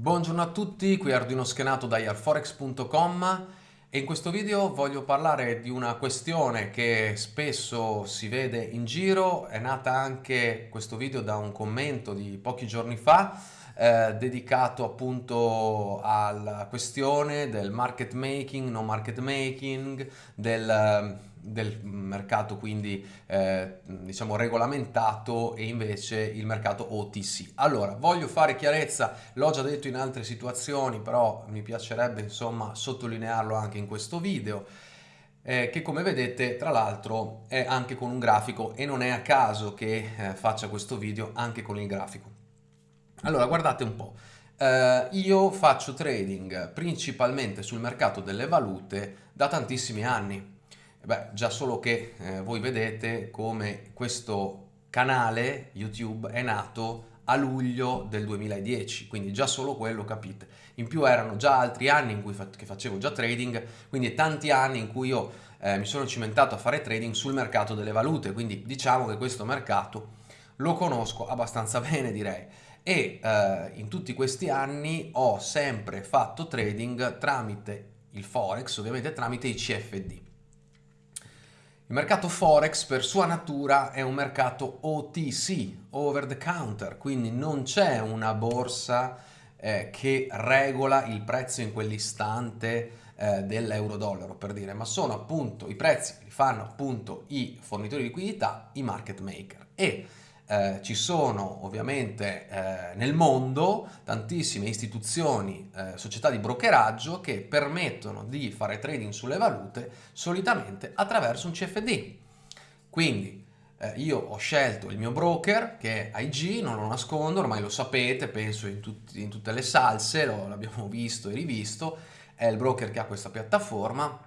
Buongiorno a tutti, qui Arduino Schenato da yarforex.com e in questo video voglio parlare di una questione che spesso si vede in giro, è nata anche questo video da un commento di pochi giorni fa eh, dedicato appunto alla questione del market making, no market making, del del mercato quindi eh, diciamo regolamentato e invece il mercato OTC. Allora, voglio fare chiarezza, l'ho già detto in altre situazioni, però mi piacerebbe insomma sottolinearlo anche in questo video, eh, che come vedete tra l'altro è anche con un grafico e non è a caso che eh, faccia questo video anche con il grafico. Allora, guardate un po'. Uh, io faccio trading principalmente sul mercato delle valute da tantissimi anni, Beh, già solo che eh, voi vedete come questo canale YouTube è nato a luglio del 2010, quindi già solo quello capite. In più erano già altri anni in cui fa facevo già trading, quindi tanti anni in cui io eh, mi sono cimentato a fare trading sul mercato delle valute, quindi diciamo che questo mercato lo conosco abbastanza bene direi. E eh, in tutti questi anni ho sempre fatto trading tramite il Forex, ovviamente tramite i CFD. Il mercato Forex per sua natura è un mercato OTC, over the counter, quindi non c'è una borsa eh, che regola il prezzo in quell'istante eh, dell'euro-dollaro per dire, ma sono appunto i prezzi li fanno appunto i fornitori di liquidità, i market maker. E eh, ci sono ovviamente eh, nel mondo tantissime istituzioni, eh, società di brokeraggio che permettono di fare trading sulle valute solitamente attraverso un CFD. Quindi eh, io ho scelto il mio broker che è IG, non lo nascondo, ormai lo sapete, penso in, tutti, in tutte le salse, l'abbiamo visto e rivisto, è il broker che ha questa piattaforma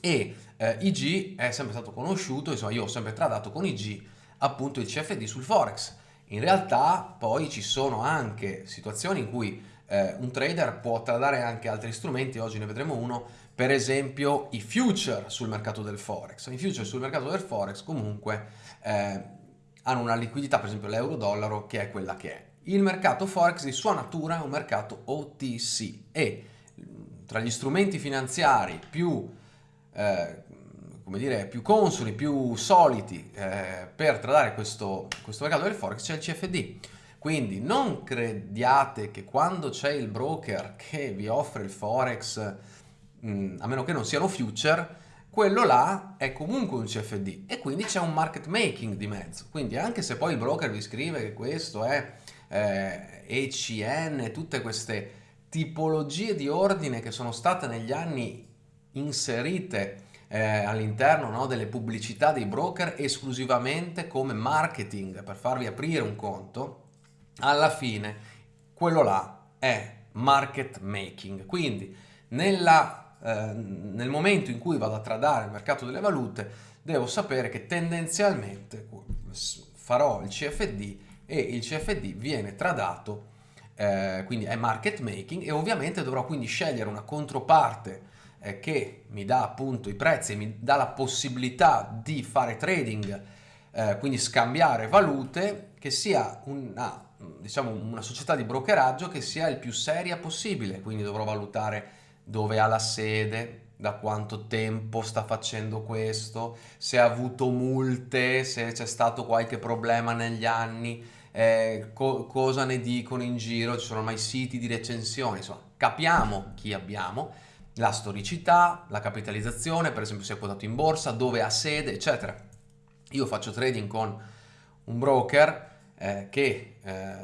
e eh, IG è sempre stato conosciuto, insomma io ho sempre tradato con IG appunto il CFD sul Forex. In realtà poi ci sono anche situazioni in cui eh, un trader può tradare anche altri strumenti, oggi ne vedremo uno, per esempio i future sul mercato del Forex. I future sul mercato del Forex comunque eh, hanno una liquidità, per esempio l'euro-dollaro, che è quella che è. Il mercato Forex di sua natura è un mercato OTC e tra gli strumenti finanziari più eh, come dire, più consoli, più soliti eh, per tradare questo, questo mercato del Forex c'è il CFD. Quindi non crediate che quando c'è il broker che vi offre il Forex, mh, mm, a meno che non siano future, quello là è comunque un CFD e quindi c'è un market making di mezzo. Quindi anche se poi il broker vi scrive che questo è eh, ECN, tutte queste tipologie di ordine che sono state negli anni inserite eh, all'interno no, delle pubblicità dei broker esclusivamente come marketing per farvi aprire un conto, alla fine quello là è market making. Quindi nella, eh, nel momento in cui vado a tradare il mercato delle valute devo sapere che tendenzialmente farò il CFD e il CFD viene tradato eh, quindi è market making e ovviamente dovrò quindi scegliere una controparte che mi dà appunto i prezzi mi dà la possibilità di fare trading, eh, quindi scambiare valute, che sia una, diciamo, una società di brokeraggio che sia il più seria possibile, quindi dovrò valutare dove ha la sede, da quanto tempo sta facendo questo, se ha avuto multe, se c'è stato qualche problema negli anni, eh, co cosa ne dicono in giro, ci sono mai siti di recensioni, insomma capiamo chi abbiamo la storicità, la capitalizzazione, per esempio se è quotato in borsa, dove ha sede, eccetera. Io faccio trading con un broker eh, che eh,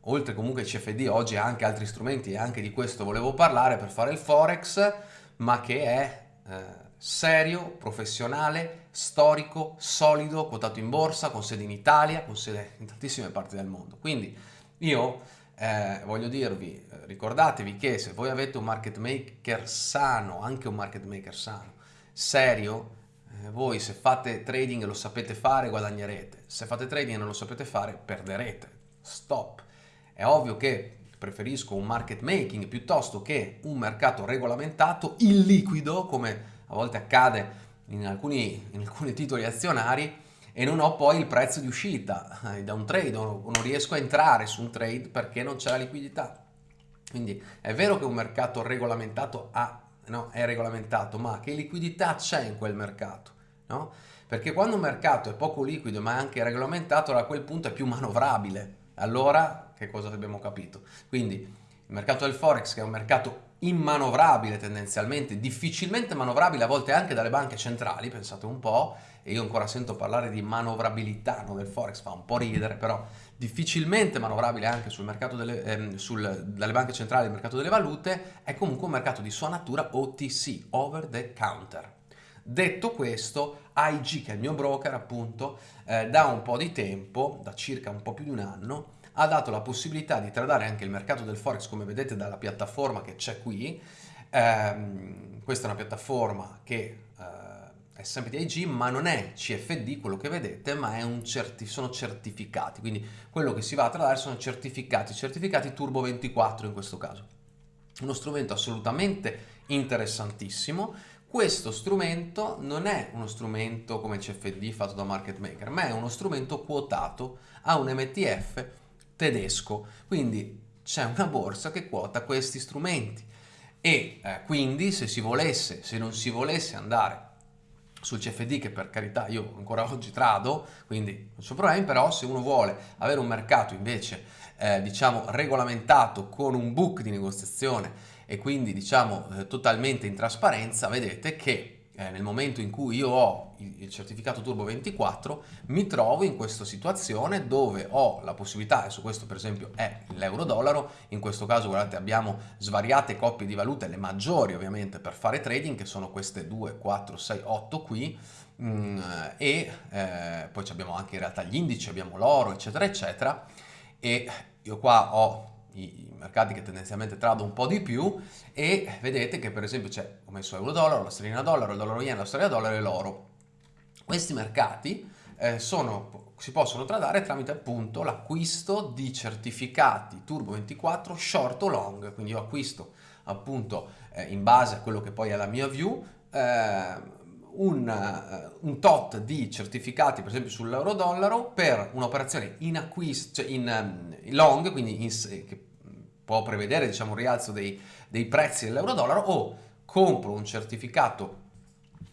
oltre comunque al CFD oggi ha anche altri strumenti e anche di questo volevo parlare per fare il Forex, ma che è eh, serio, professionale, storico, solido, quotato in borsa, con sede in Italia, con sede in tantissime parti del mondo. Quindi io eh, voglio dirvi, eh, ricordatevi che se voi avete un market maker sano, anche un market maker sano, serio, eh, voi se fate trading e lo sapete fare guadagnerete, se fate trading e non lo sapete fare perderete, stop. È ovvio che preferisco un market making piuttosto che un mercato regolamentato, illiquido, come a volte accade in alcuni, in alcuni titoli azionari, e non ho poi il prezzo di uscita eh, da un trade, o non riesco a entrare su un trade perché non c'è la liquidità. Quindi è vero che un mercato regolamentato ha, no, è regolamentato, ma che liquidità c'è in quel mercato? No? Perché quando un mercato è poco liquido ma anche regolamentato, a quel punto è più manovrabile. Allora, che cosa abbiamo capito? Quindi il mercato del Forex, che è un mercato immanovrabile tendenzialmente, difficilmente manovrabile a volte anche dalle banche centrali, pensate un po', e io ancora sento parlare di manovrabilità no, del Forex, fa un po' ridere, però difficilmente manovrabile anche sul mercato delle, ehm, sul, dalle banche centrali del mercato delle valute, è comunque un mercato di sua natura OTC, over the counter. Detto questo, AIG, che è il mio broker appunto, eh, da un po' di tempo, da circa un po' più di un anno, ha dato la possibilità di tradare anche il mercato del Forex, come vedete dalla piattaforma che c'è qui. Eh, questa è una piattaforma che eh, è sempre di IG, ma non è CFD quello che vedete, ma certi sono certificati. Quindi quello che si va a tradare sono certificati, certificati Turbo 24 in questo caso. Uno strumento assolutamente interessantissimo questo strumento non è uno strumento come CFD fatto da market maker, ma è uno strumento quotato a un MTF tedesco. Quindi c'è una borsa che quota questi strumenti e eh, quindi se si volesse, se non si volesse andare sul CFD che per carità io ancora oggi trado, quindi non c'è problema, però se uno vuole avere un mercato invece eh, diciamo regolamentato con un book di negoziazione e quindi diciamo eh, totalmente in trasparenza, vedete che eh, nel momento in cui io ho il, certificato Turbo 24 mi trovo in questa situazione dove ho la possibilità, e su questo per esempio è l'euro-dollaro, in questo caso guardate abbiamo svariate coppie di valute, le maggiori ovviamente per fare trading che sono queste 2, 4, 6, 8 qui. Mh, mm, e eh, poi abbiamo anche in realtà gli indici, abbiamo l'oro eccetera eccetera. E io qua ho i, mercati che tendenzialmente trado un po' di più e vedete che per esempio c'è, ho messo euro-dollaro, la sterlina dollaro, il dollaro yen, la sterlina dollaro e l'oro. Questi mercati eh, sono, si possono tradare tramite appunto l'acquisto di certificati Turbo 24 short o long, quindi io acquisto appunto eh, in base a quello che poi è la mia view eh, un, uh, un, tot di certificati per esempio sull'euro-dollaro per un'operazione in acquisto, cioè in, in long, quindi in, che può prevedere diciamo, un rialzo dei, dei prezzi dell'euro-dollaro o compro un certificato,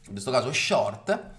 in questo caso short,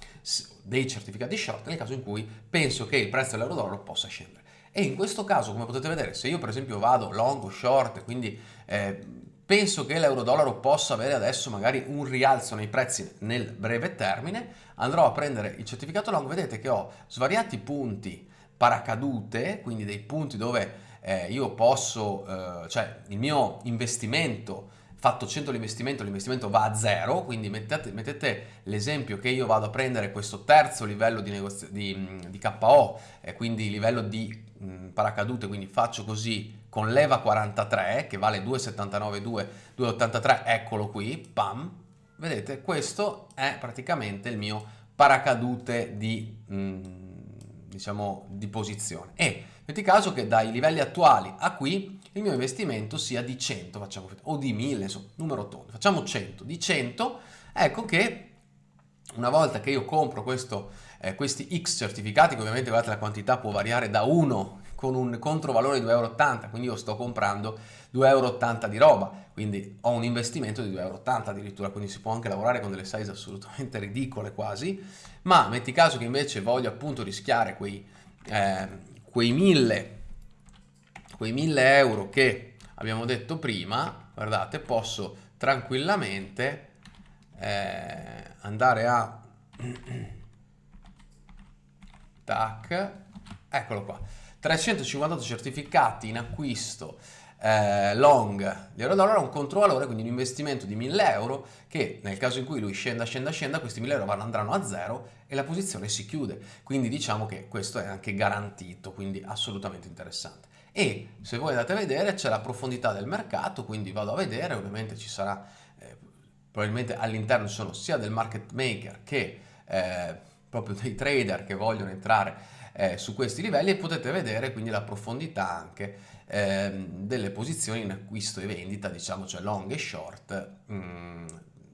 dei certificati short nel caso in cui penso che il prezzo dell'euro-dollaro possa scendere. E in questo caso, come potete vedere, se io per esempio vado long o short, quindi eh, penso che l'euro-dollaro possa avere adesso magari un rialzo nei prezzi nel breve termine, andrò a prendere il certificato long, vedete che ho svariati punti paracadute, quindi dei punti dove eh, io posso, eh, cioè il mio investimento, fatto 100 l'investimento, l'investimento va a zero, quindi mettete, mettete l'esempio che io vado a prendere questo terzo livello di, di, di KO, eh, quindi livello di mh, paracadute, quindi faccio così con leva 43 che vale 2,79, 2,83, eccolo qui, pam, vedete questo è praticamente il mio paracadute di, mh, diciamo, di posizione. E Metti caso che dai livelli attuali a qui il mio investimento sia di 100, facciamo, o di 1000, insomma, numero tondo, facciamo 100. Di 100, ecco che una volta che io compro questo, eh, questi X certificati, che ovviamente guardate la quantità può variare da 1 con un controvalore di 2,80 euro, quindi io sto comprando 2,80 euro di roba, quindi ho un investimento di 2,80 euro addirittura, quindi si può anche lavorare con delle size assolutamente ridicole quasi, ma metti caso che invece voglio appunto rischiare quei... Eh, quei 1000, quei 1000 euro che abbiamo detto prima, guardate, posso tranquillamente eh, andare a tac, eccolo qua, 358 certificati in acquisto eh, long di euro dollaro un controvalore, quindi un investimento di 1000 euro che nel caso in cui lui scenda, scenda, scenda, questi 1000 euro andranno a zero e la posizione si chiude. Quindi diciamo che questo è anche garantito, quindi assolutamente interessante. E se voi andate a vedere c'è la profondità del mercato, quindi vado a vedere, ovviamente ci sarà, eh, probabilmente all'interno ci sono sia del market maker che eh, proprio dei trader che vogliono entrare eh, su questi livelli e potete vedere quindi la profondità anche eh, delle posizioni in acquisto e vendita, diciamo cioè long e short, mm,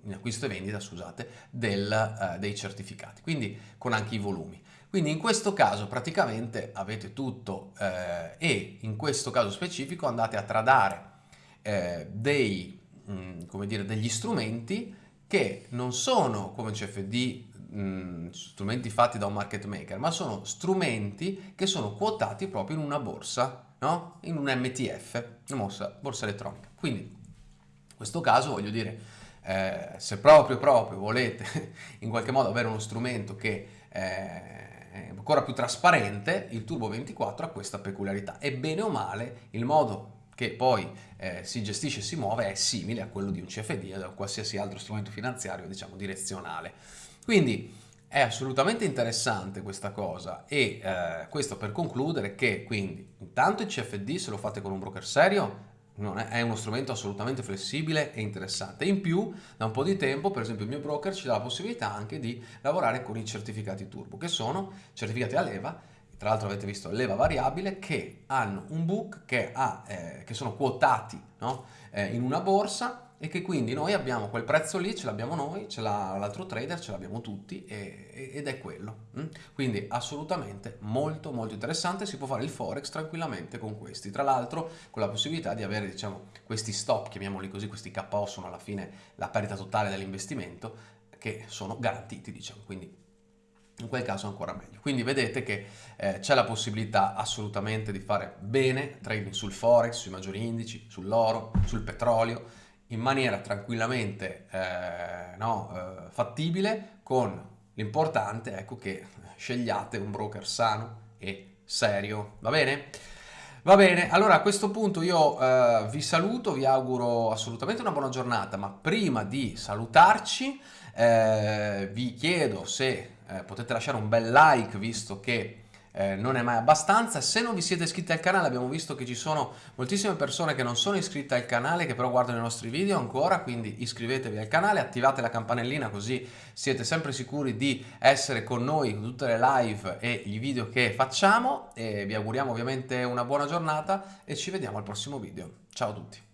in acquisto e vendita, scusate, del, eh, dei certificati, quindi con anche i volumi. Quindi in questo caso praticamente avete tutto eh, e in questo caso specifico andate a tradare eh, dei, mh, mm, dire, degli strumenti che non sono come CFD mh, mm, strumenti fatti da un market maker, ma sono strumenti che sono quotati proprio in una borsa, no? in un MTF, una borsa, borsa elettronica. Quindi in questo caso voglio dire, eh, se proprio proprio volete in qualche modo avere uno strumento che eh, è ancora più trasparente, il Turbo 24 ha questa peculiarità e bene o male il modo che poi eh, si gestisce e si muove è simile a quello di un CFD o da qualsiasi altro strumento finanziario diciamo direzionale. Quindi è assolutamente interessante questa cosa e eh, questo per concludere che quindi intanto il CFD se lo fate con un broker serio è, è, uno strumento assolutamente flessibile e interessante. In più, da un po' di tempo, per esempio il mio broker ci dà la possibilità anche di lavorare con i certificati turbo, che sono certificati a leva, tra l'altro avete visto leva variabile, che hanno un book che, ha, eh, che sono quotati no? eh, in una borsa e che quindi noi abbiamo quel prezzo lì, ce l'abbiamo noi, ce l'ha l'altro trader, ce l'abbiamo tutti e, ed è quello. Mm? Quindi assolutamente molto molto interessante, si può fare il forex tranquillamente con questi, tra l'altro con la possibilità di avere diciamo questi stop, chiamiamoli così, questi KO sono alla fine la perdita totale dell'investimento che sono garantiti diciamo, quindi in quel caso ancora meglio. Quindi vedete che eh, c'è la possibilità assolutamente di fare bene trading sul forex, sui maggiori indici, sull'oro, sul petrolio, in maniera tranquillamente eh, no, eh, fattibile con l'importante ecco che scegliate un broker sano e serio, va bene? Va bene, allora a questo punto io eh, vi saluto, vi auguro assolutamente una buona giornata, ma prima di salutarci eh, vi chiedo se eh, potete lasciare un bel like visto che eh, non è mai abbastanza. Se non vi siete iscritti al canale abbiamo visto che ci sono moltissime persone che non sono iscritte al canale che però guardano i nostri video ancora, quindi iscrivetevi al canale, attivate la campanellina così siete sempre sicuri di essere con noi con tutte le live e i video che facciamo e vi auguriamo ovviamente una buona giornata e ci vediamo al prossimo video. Ciao a tutti!